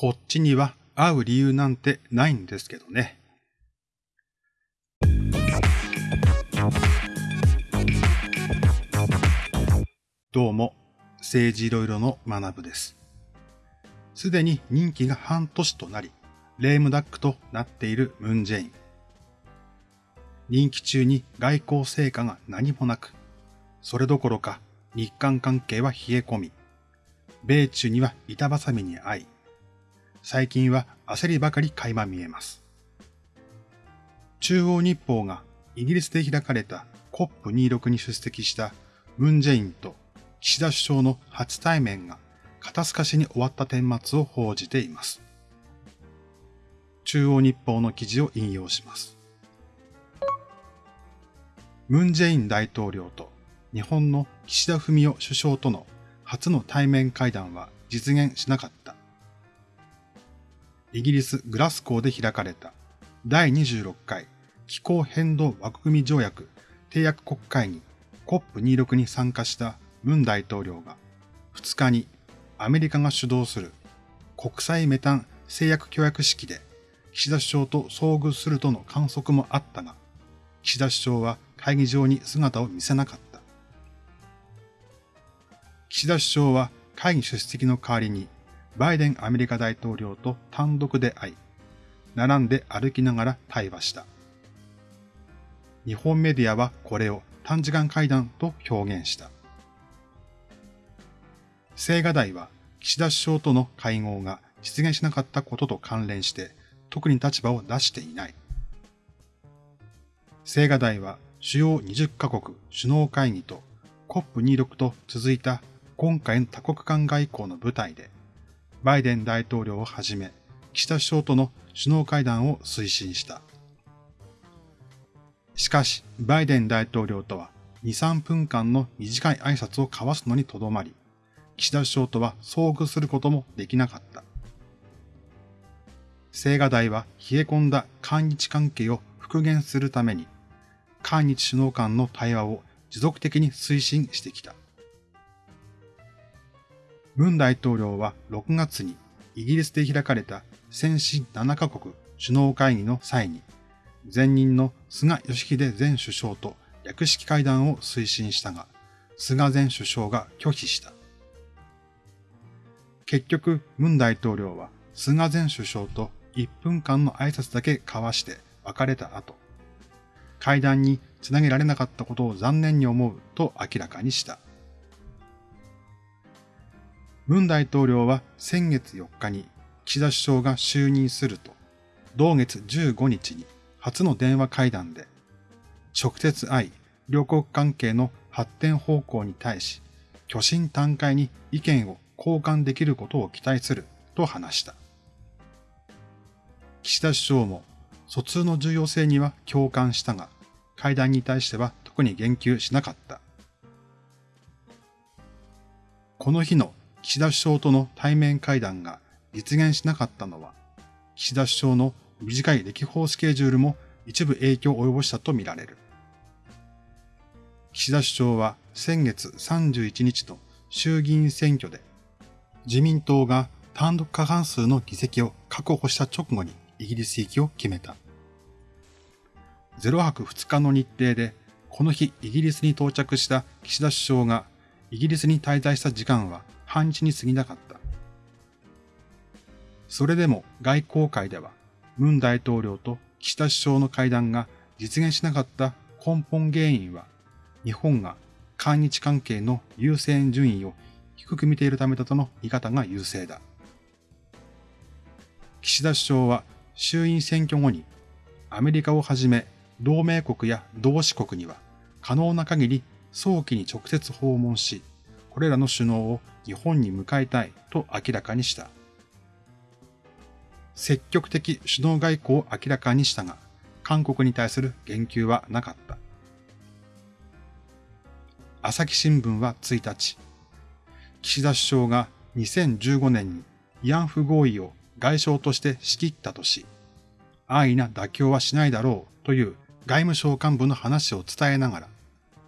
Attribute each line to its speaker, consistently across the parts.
Speaker 1: こっちには会う理由なんてないんですけどね。どうも、政治いろいろの学部です。すでに任期が半年となり、レームダックとなっているムンジェイン。任期中に外交成果が何もなく、それどころか日韓関係は冷え込み、米中には板挟みに遭い、最近は焦りばかり垣間見えます。中央日報がイギリスで開かれた COP26 に出席したムンジェインと岸田首相の初対面が肩透かしに終わった顛末を報じています。中央日報の記事を引用します。ムンジェイン大統領と日本の岸田文雄首相との初の対面会談は実現しなかった。イギリス・グラスコーで開かれた第26回気候変動枠組み条約締約国会議 COP26 に参加したムン大統領が2日にアメリカが主導する国際メタン製薬協約式で岸田首相と遭遇するとの観測もあったが、岸田首相は会議場に姿を見せなかった。岸田首相は会議出席の代わりにバイデンアメリカ大統領と単独で会い、並んで歩きながら対話した。日本メディアはこれを短時間会談と表現した。青瓦台は岸田首相との会合が実現しなかったことと関連して特に立場を出していない。青瓦台は主要20カ国首脳会議と COP26 と続いた今回の多国間外交の舞台で、バイデン大統領をはじめ、岸田首相との首脳会談を推進した。しかし、バイデン大統領とは2、3分間の短い挨拶を交わすのにとどまり、岸田首相とは遭遇することもできなかった。青瓦台は冷え込んだ韓日関係を復元するために、韓日首脳間の対話を持続的に推進してきた。文大統領は6月にイギリスで開かれた先進7カ国首脳会議の際に、前任の菅義偉前首相と略式会談を推進したが、菅前首相が拒否した。結局、文大統領は菅前首相と1分間の挨拶だけ交わして別れた後、会談につなげられなかったことを残念に思うと明らかにした。文大統領は先月4日に岸田首相が就任すると、同月15日に初の電話会談で、直接会い、両国関係の発展方向に対し、巨神短会に意見を交換できることを期待すると話した。岸田首相も疎通の重要性には共感したが、会談に対しては特に言及しなかった。この日の岸田首相との対面会談が実現しなかったのは、岸田首相の短い歴訪スケジュールも一部影響を及ぼしたとみられる。岸田首相は先月31日の衆議院選挙で、自民党が単独過半数の議席を確保した直後にイギリス行きを決めた。0泊2日の日程で、この日イギリスに到着した岸田首相がイギリスに滞在した時間は半日に過ぎなかった。それでも外交界では、ムン大統領と岸田首相の会談が実現しなかった根本原因は、日本が韓日関係の優先順位を低く見ているためだとの見方が優勢だ。岸田首相は衆院選挙後にアメリカをはじめ同盟国や同志国には可能な限り早期に直接訪問し、これらの首脳を日本に迎えたいと明らかにした。積極的首脳外交を明らかにしたが、韓国に対する言及はなかった。朝日新聞は1日、岸田首相が2015年に慰安婦合意を外相として仕切ったとし、安易な妥協はしないだろうという外務省幹部の話を伝えながら、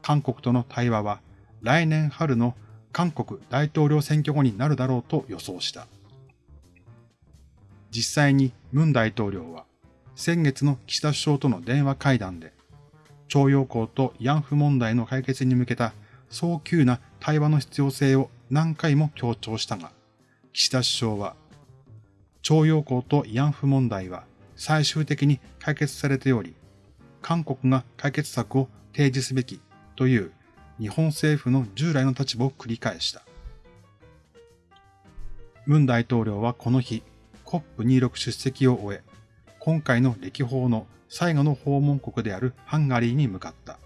Speaker 1: 韓国との対話は来年春の韓国大統領選挙後になるだろうと予想した。実際に文大統領は先月の岸田首相との電話会談で、徴用工と慰安婦問題の解決に向けた早急な対話の必要性を何回も強調したが、岸田首相は、徴用工と慰安婦問題は最終的に解決されており、韓国が解決策を提示すべきという日本政府の従来の立場を繰り返した。文大統領はこの日、COP26 出席を終え、今回の歴訪の最後の訪問国であるハンガリーに向かった。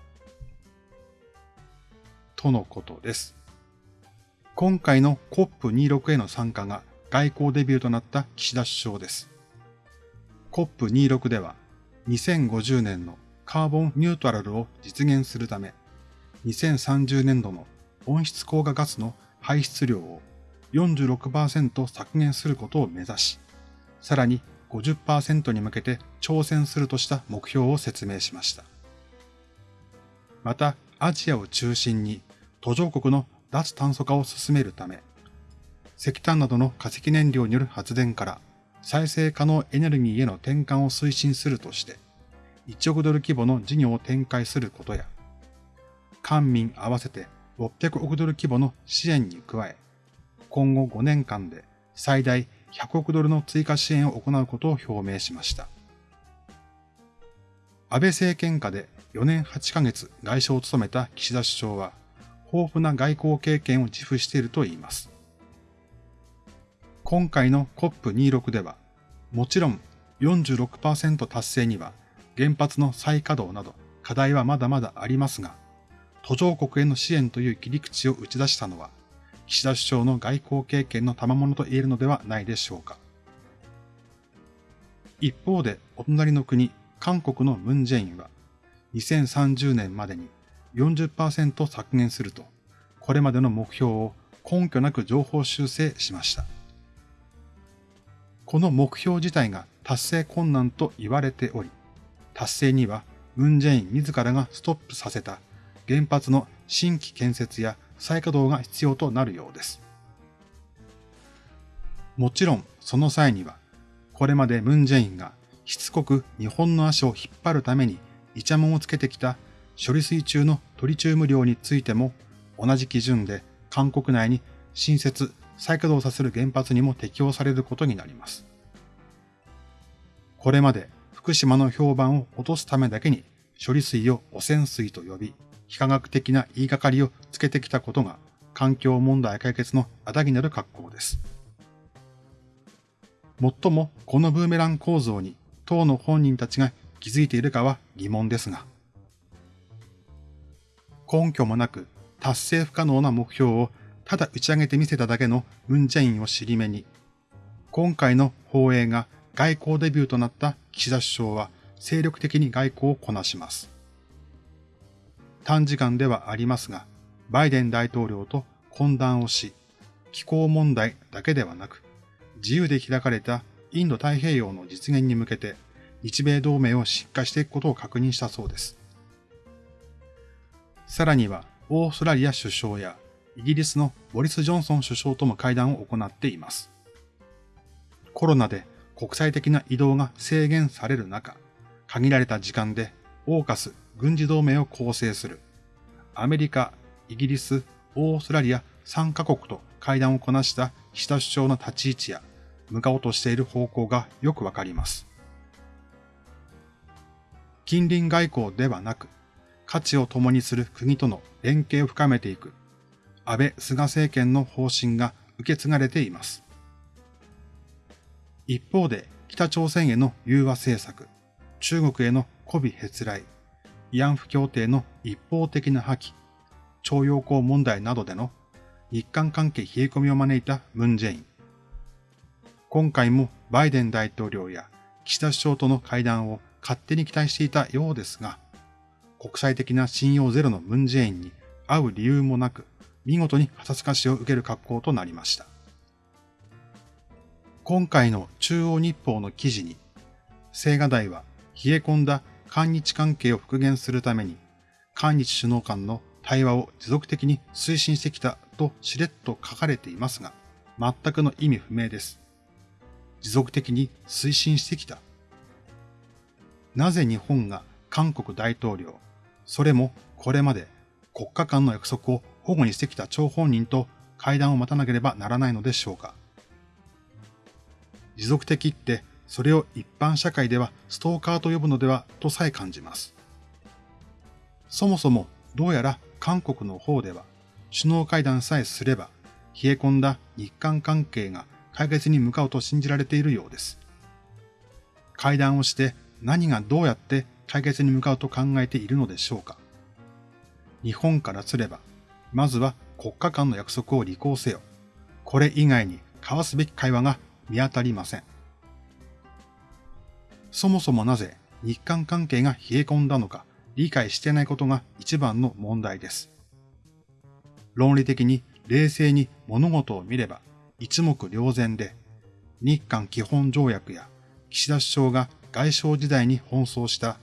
Speaker 1: とのことです。今回の COP26 への参加が外交デビューとなった岸田首相です。COP26 では2050年のカーボンニュートラルを実現するため、2030年度の温室効果ガスの排出量を46%削減することを目指し、さらに50%に向けて挑戦するとした目標を説明しました。また、アジアを中心に途上国の脱炭素化を進めるため、石炭などの化石燃料による発電から再生可能エネルギーへの転換を推進するとして、1億ドル規模の事業を展開することや、官民合わせて600億ドル規模の支援に加え、今後5年間で最大100億ドルの追加支援を行うことを表明しました。安倍政権下で4年8ヶ月外相を務めた岸田首相は、豊富な外交経験を自負しているといいます。今回の COP26 では、もちろん46%達成には原発の再稼働など課題はまだまだありますが、途上国への支援という切り口を打ち出したのは、岸田首相の外交経験の賜物と言えるのではないでしょうか。一方で、お隣の国、韓国のムンジェインは、2030年までに40%削減すると、これまでの目標を根拠なく情報修正しました。この目標自体が達成困難と言われており、達成にはムンジェイン自らがストップさせた原発の新規建設や再稼働が必要となるようです。もちろんその際には、これまでムンジェインがしつこく日本の足を引っ張るためにイチャモンをつけてきた処理水中のトリチウム量についても同じ基準で韓国内に新設、再稼働させる原発にも適用されることになります。これまで福島の評判を落とすためだけに処理水を汚染水と呼び、非科学的な言いがかりをつけてきたことが環境問題解決のあだになる格好です。もっともこのブーメラン構造に党の本人たちが気づいているかは疑問ですが、根拠もなく達成不可能な目標をただ打ち上げてみせただけのムンジェインを尻目に、今回の放映が外交デビューとなった岸田首相は精力的に外交をこなします。短時間ではありますが、バイデン大統領と懇談をし、気候問題だけではなく、自由で開かれたインド太平洋の実現に向けて、日米同盟をしっかしていくことを確認したそうです。さらには、オーストラリア首相やイギリスのボリス・ジョンソン首相とも会談を行っています。コロナで国際的な移動が制限される中、限られた時間でオーカス軍事同盟を構成するアメリカ、イギリス、オーストラリア3カ国と会談をこなした岸田首相の立ち位置や向かおうとしている方向がよくわかります。近隣外交ではなく、価値を共にする国との連携を深めていく安倍・菅政権の方針が受け継がれています。一方で北朝鮮への融和政策、中国への媚びへつらい、慰安婦協定の一方的な破棄、徴用工問題などでの日韓関係冷え込みを招いたムン・ジェイン。今回もバイデン大統領や岸田首相との会談を勝手に期待していたようですが、国際的な信用ゼロのムン・ジェインに会う理由もなく、見事に肩透かしを受ける格好となりました。今回の中央日報の記事に、青瓦台は冷え込んだ韓日関係を復元するために、韓日首脳間の対話を持続的に推進してきたとしれっと書かれていますが、全くの意味不明です。持続的に推進してきた。なぜ日本が韓国大統領、それもこれまで国家間の約束を保護にしてきた張本人と会談を待たなければならないのでしょうか。持続的ってそれを一般社会ではストーカーと呼ぶのではとさえ感じます。そもそもどうやら韓国の方では首脳会談さえすれば冷え込んだ日韓関係が解決に向かうと信じられているようです。会談をして何がどうやって解決に向かうと考えているのでしょうか。日本からすれば、まずは国家間の約束を履行せよ。これ以外に交わすべき会話が見当たりません。そもそもなぜ日韓関係が冷え込んだのか理解してないことが一番の問題です。論理的に冷静に物事を見れば一目瞭然で、日韓基本条約や岸田首相が外相時代に奔走した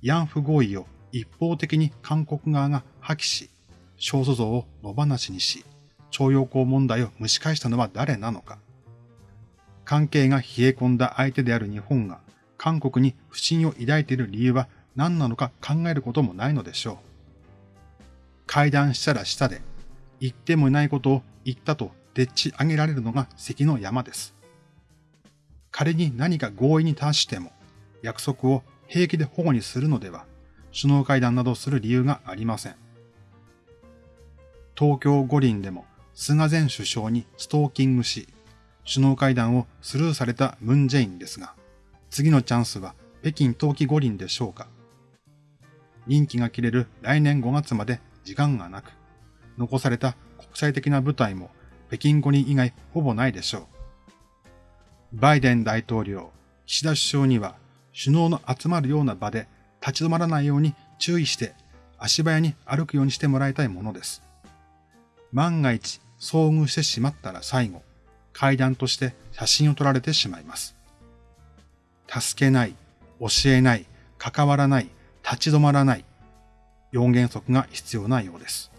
Speaker 1: 慰安婦合意を一方的に韓国側が破棄し、少数像を野放しにし、徴用工問題を蒸し返したのは誰なのか。関係が冷え込んだ相手である日本が韓国に不信を抱いている理由は何なのか考えることもないのでしょう。会談したら下で、言ってもいないことを言ったとでっち上げられるのが関の山です。仮に何か合意に達しても、約束を平気で保護にするのでは、首脳会談などする理由がありません。東京五輪でも菅前首相にストーキングし、首脳会談をスルーされたムンジェインですが、次のチャンスは北京冬季五輪でしょうか。任期が切れる来年5月まで時間がなく、残された国際的な舞台も北京五輪以外ほぼないでしょう。バイデン大統領、岸田首相には首脳の集まるような場で立ち止まらないように注意して足早に歩くようにしてもらいたいものです。万が一遭遇してしまったら最後、階段として写真を撮られてしまいます。助けない、教えない、関わらない、立ち止まらない。4原則が必要なようです。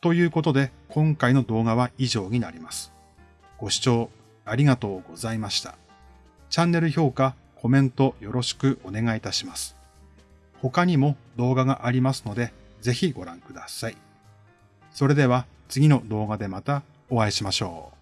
Speaker 1: ということで、今回の動画は以上になります。ご視聴ありがとうございました。チャンネル評価、コメントよろしくお願いいたします。他にも動画がありますので、ぜひご覧ください。それでは次の動画でまたお会いしましょう。